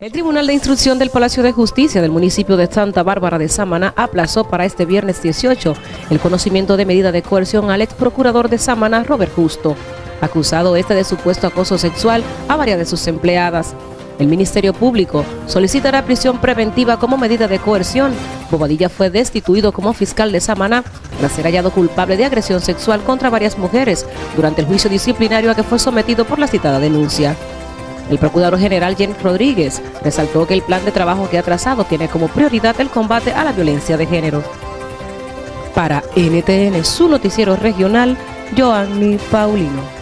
El Tribunal de Instrucción del Palacio de Justicia del municipio de Santa Bárbara de Samaná aplazó para este viernes 18 el conocimiento de medida de coerción al ex procurador de Samaná, Robert Justo, acusado este de supuesto acoso sexual a varias de sus empleadas. El Ministerio Público solicitará prisión preventiva como medida de coerción. Bobadilla fue destituido como fiscal de Samaná tras ser hallado culpable de agresión sexual contra varias mujeres durante el juicio disciplinario a que fue sometido por la citada denuncia. El Procurador General James Rodríguez resaltó que el plan de trabajo que ha trazado tiene como prioridad el combate a la violencia de género. Para NTN, su noticiero regional, Joanny Paulino.